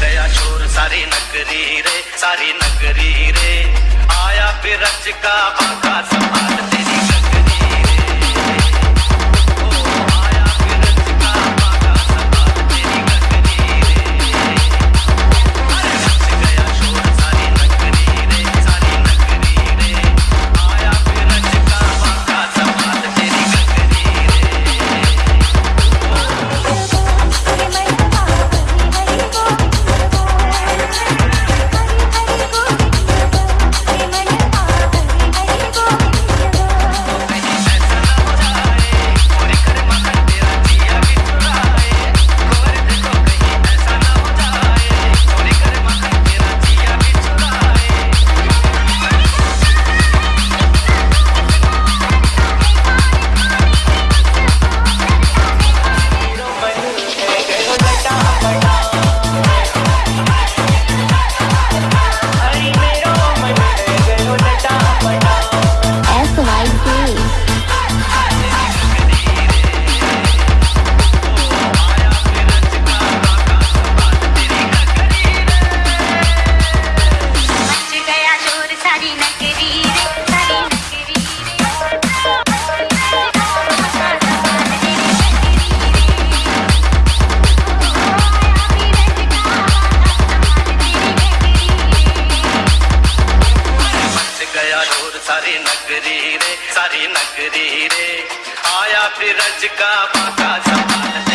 गया चोर सारी नगरी रे सारी नगरी रे। आया फिर रच का बाका संभालते। का पाका संभाल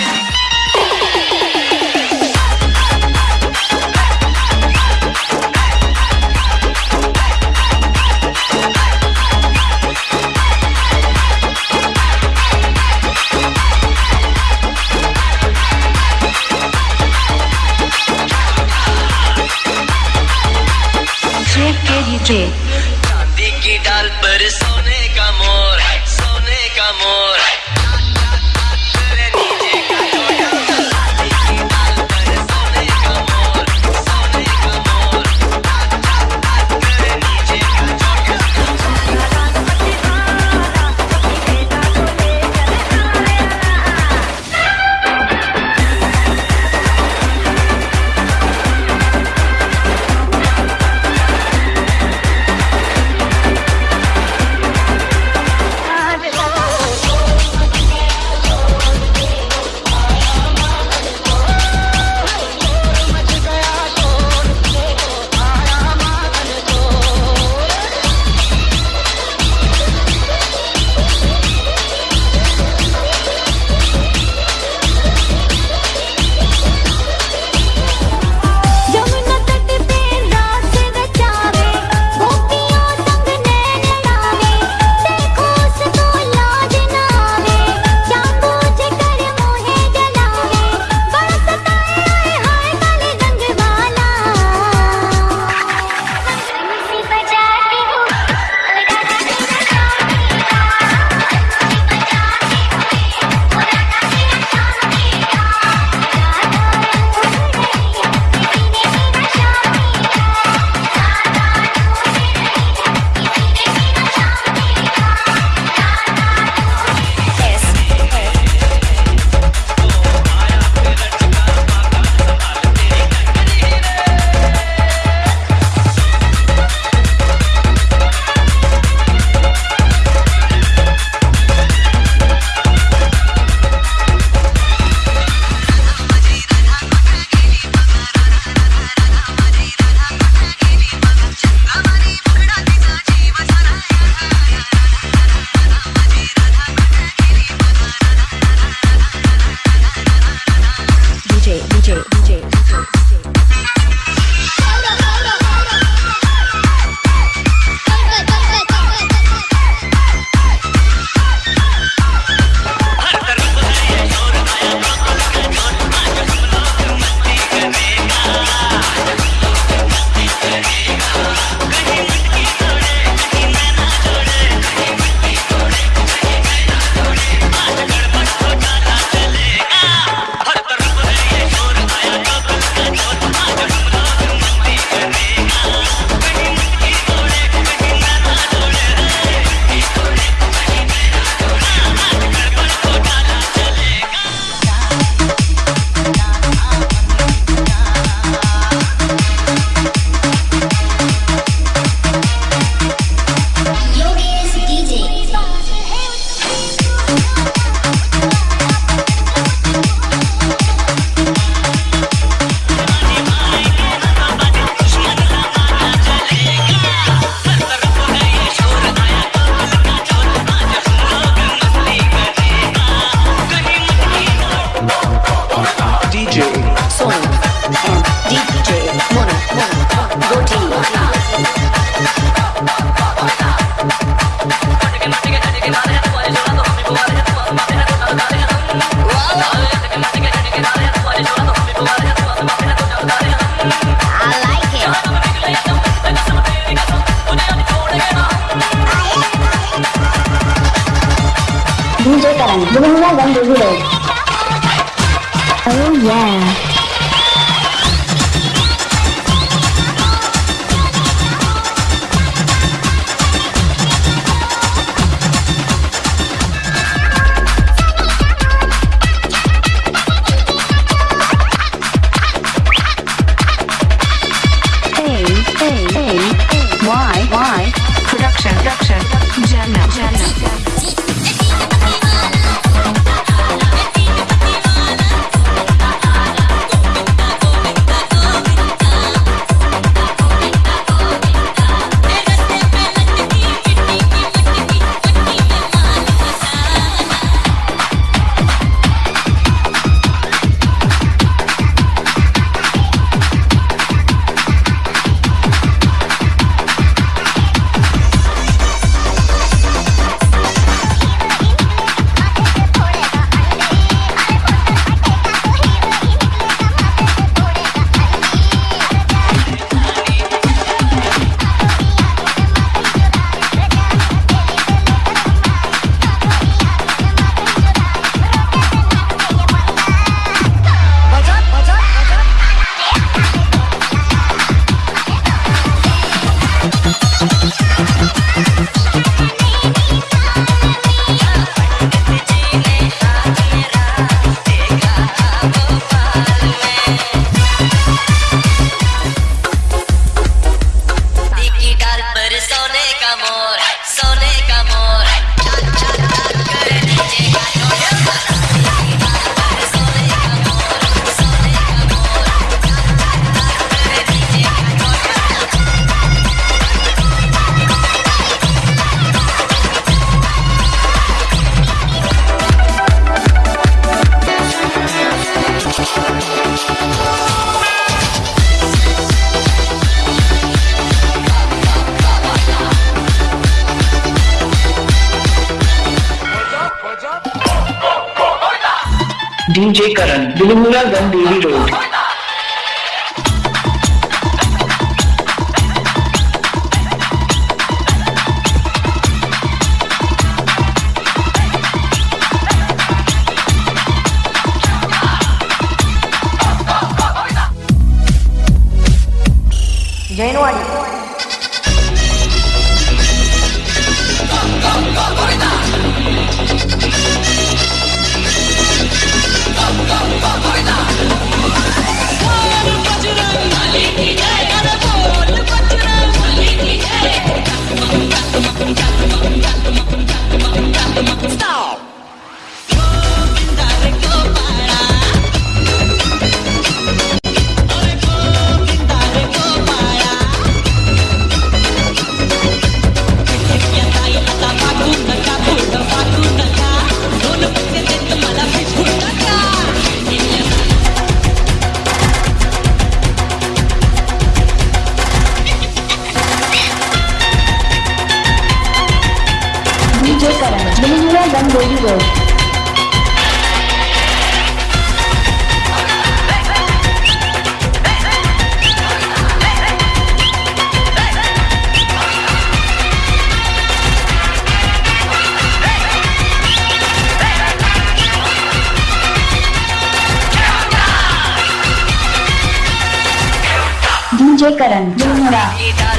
meninggalkan diri J からの順村。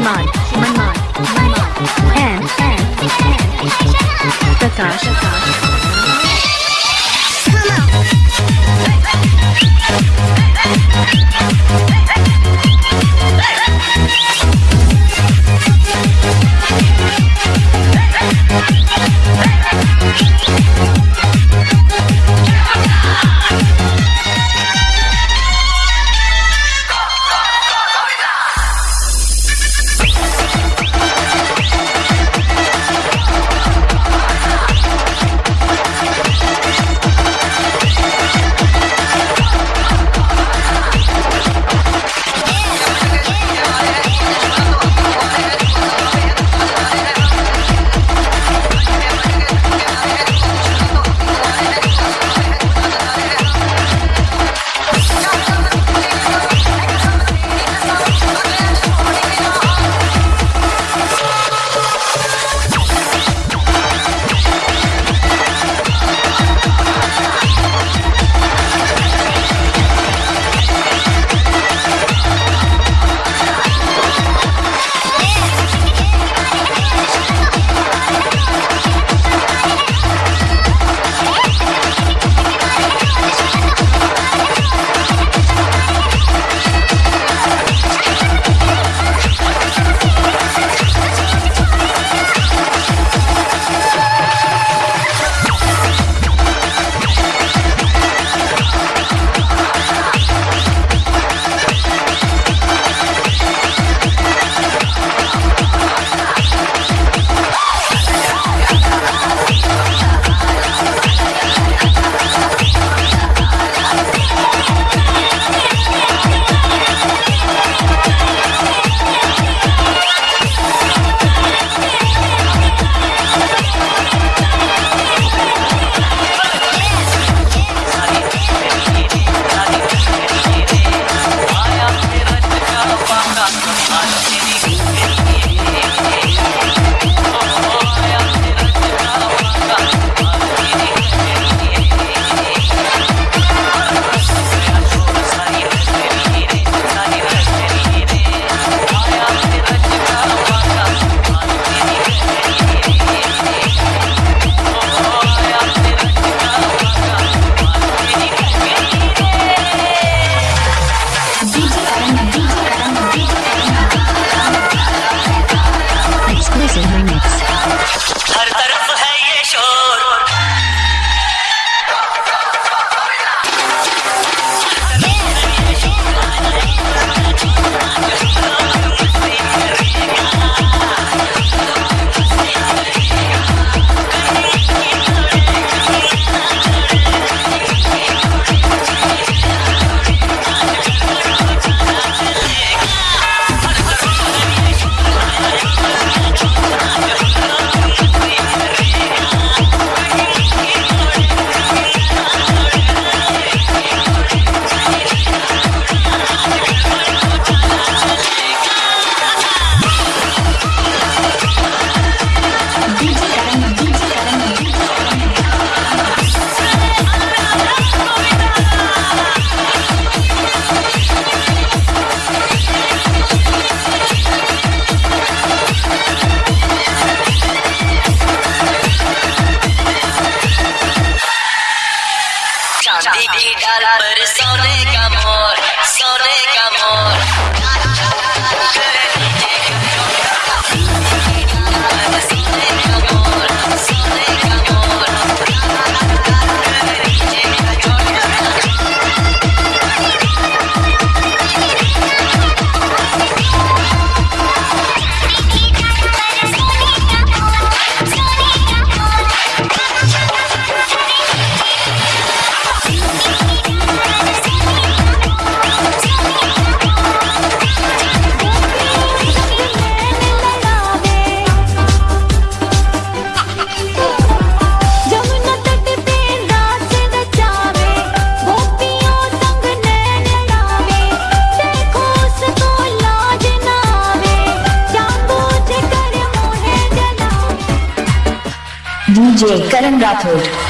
human mind, human mind, human mind, and, and, and, Prakash, Prakash. Come on. Karan Rathod. DJ